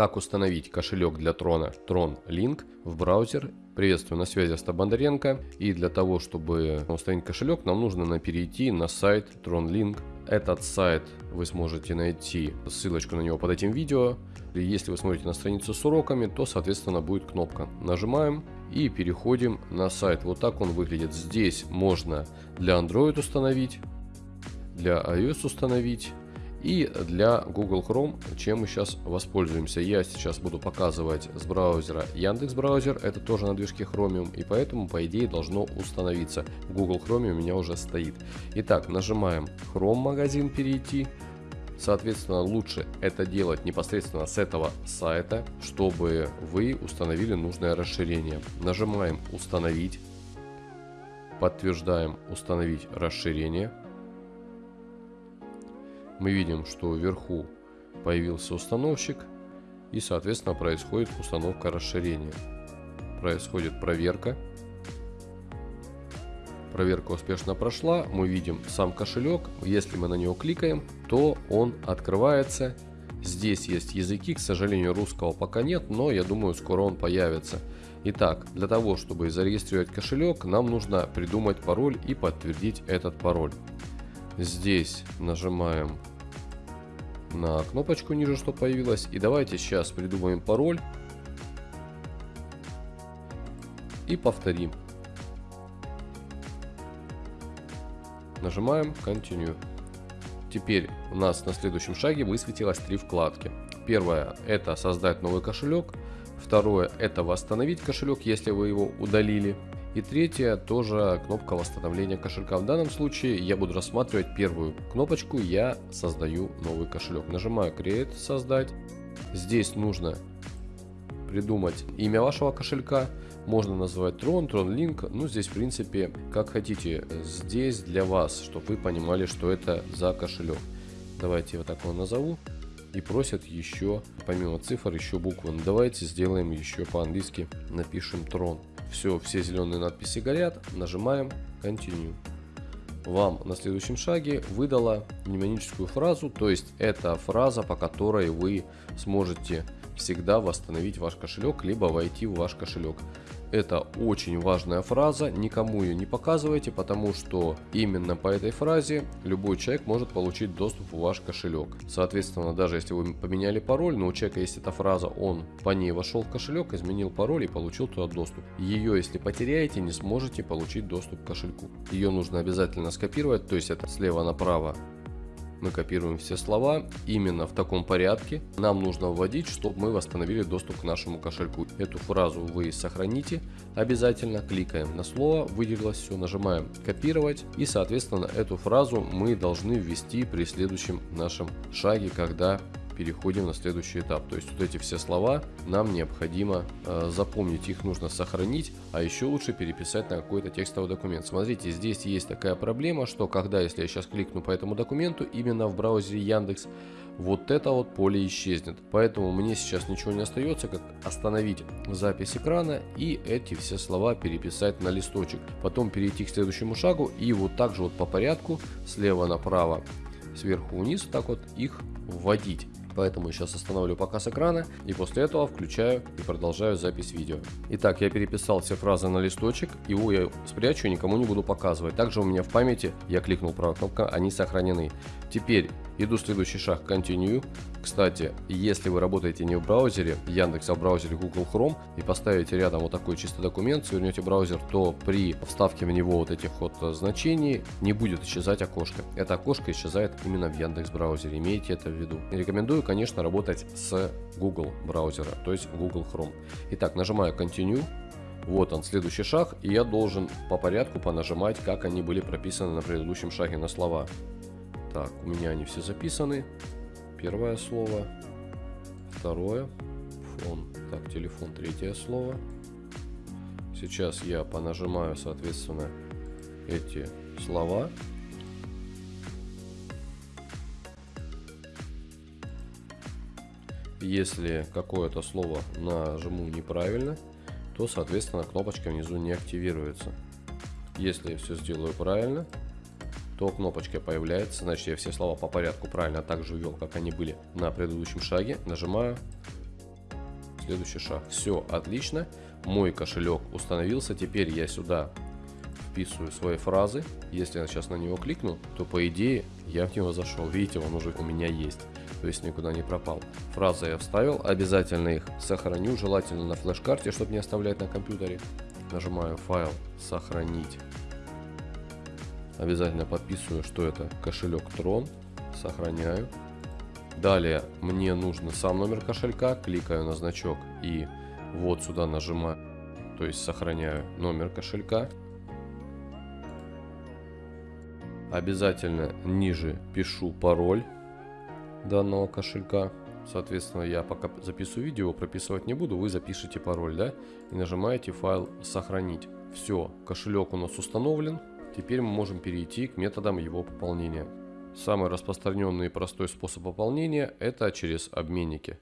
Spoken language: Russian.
как установить кошелек для Трона Tron Link в браузер. Приветствую, на связи Остап Бондаренко. И для того, чтобы установить кошелек, нам нужно перейти на сайт Tron Link. Этот сайт вы сможете найти, ссылочку на него под этим видео. Если вы смотрите на страницу с уроками, то, соответственно, будет кнопка. Нажимаем и переходим на сайт. Вот так он выглядит. Здесь можно для Android установить, для iOS установить и для Google Chrome, чем мы сейчас воспользуемся. Я сейчас буду показывать с браузера Яндекс браузер, это тоже на движке Chromium, и поэтому по идее должно установиться. Google Chrome у меня уже стоит. Итак, нажимаем Chrome магазин перейти. Соответственно, лучше это делать непосредственно с этого сайта, чтобы вы установили нужное расширение. Нажимаем «Установить», подтверждаем «Установить расширение» мы видим, что вверху появился установщик и соответственно происходит установка расширения. Происходит проверка. Проверка успешно прошла. Мы видим сам кошелек. Если мы на него кликаем, то он открывается. Здесь есть языки, к сожалению русского пока нет, но я думаю скоро он появится. Итак, для того, чтобы зарегистрировать кошелек, нам нужно придумать пароль и подтвердить этот пароль. Здесь нажимаем на кнопочку ниже, что появилось. И давайте сейчас придумаем пароль. И повторим. Нажимаем Continue. Теперь у нас на следующем шаге высветилось три вкладки. Первое это создать новый кошелек. Второе это восстановить кошелек, если вы его удалили. И третье, тоже кнопка восстановления кошелька. В данном случае я буду рассматривать первую кнопочку, я создаю новый кошелек. Нажимаю Create, создать. Здесь нужно придумать имя вашего кошелька. Можно назвать Tron, Tron Link. Ну, здесь, в принципе, как хотите. Здесь для вас, чтобы вы понимали, что это за кошелек. Давайте вот так его назову. И просят еще, помимо цифр, еще буквы. Ну, давайте сделаем еще по-английски. Напишем Tron. Все, все зеленые надписи горят. Нажимаем Continue. Вам на следующем шаге выдала мнемоническую фразу, то есть это фраза, по которой вы сможете всегда восстановить ваш кошелек, либо войти в ваш кошелек. Это очень важная фраза, никому ее не показывайте, потому что именно по этой фразе любой человек может получить доступ в ваш кошелек. Соответственно, даже если вы поменяли пароль, но у человека есть эта фраза, он по ней вошел в кошелек, изменил пароль и получил туда доступ. Ее, если потеряете, не сможете получить доступ к кошельку. Ее нужно обязательно скопировать, то есть это слева направо мы копируем все слова именно в таком порядке. Нам нужно вводить, чтобы мы восстановили доступ к нашему кошельку. Эту фразу вы сохраните обязательно. Кликаем на слово, выделилось все, нажимаем копировать. И соответственно эту фразу мы должны ввести при следующем нашем шаге, когда переходим на следующий этап. То есть вот эти все слова нам необходимо э, запомнить, их нужно сохранить, а еще лучше переписать на какой-то текстовый документ. Смотрите, здесь есть такая проблема, что когда, если я сейчас кликну по этому документу, именно в браузере Яндекс, вот это вот поле исчезнет. Поэтому мне сейчас ничего не остается, как остановить запись экрана и эти все слова переписать на листочек. Потом перейти к следующему шагу и вот так же вот по порядку, слева направо, сверху вниз, так вот их вводить. Поэтому сейчас остановлю показ экрана и после этого включаю и продолжаю запись видео. Итак, я переписал все фразы на листочек, его я спрячу и никому не буду показывать. Также у меня в памяти, я кликнул правой кнопкой, они сохранены. Теперь иду следующий шаг Continue. Кстати, если вы работаете не в браузере Яндекс, а в браузере Google Chrome и поставите рядом вот такой чистый документ, свернете браузер, то при вставке в него вот этих вот значений не будет исчезать окошко. Это окошко исчезает именно в Яндекс браузере, имейте это в виду. Рекомендую, конечно, работать с Google браузера, то есть Google Chrome. Итак, нажимаю Continue. Вот он, следующий шаг, и я должен по порядку понажимать, как они были прописаны на предыдущем шаге на слова. Так, у меня они все записаны. Первое слово, второе, фон, так, телефон, третье слово. Сейчас я понажимаю, соответственно, эти слова. Если какое-то слово нажму неправильно, то, соответственно, кнопочка внизу не активируется. Если я все сделаю правильно, то кнопочка появляется, значит я все слова по порядку правильно так же ввел, как они были на предыдущем шаге. Нажимаю следующий шаг. Все, отлично. Мой кошелек установился. Теперь я сюда вписываю свои фразы. Если я сейчас на него кликну, то по идее я в него зашел. Видите, он уже у меня есть. То есть никуда не пропал. Фразы я вставил. Обязательно их сохраню. Желательно на флеш-карте, чтобы не оставлять на компьютере. Нажимаю файл сохранить. Обязательно подписываю, что это кошелек Tron. Сохраняю. Далее мне нужно сам номер кошелька. Кликаю на значок и вот сюда нажимаю. То есть сохраняю номер кошелька. Обязательно ниже пишу пароль данного кошелька. Соответственно, я пока записываю видео, прописывать не буду, вы запишите пароль, да, и нажимаете файл «Сохранить». Все, кошелек у нас установлен, теперь мы можем перейти к методам его пополнения. Самый распространенный и простой способ пополнения – это через обменники.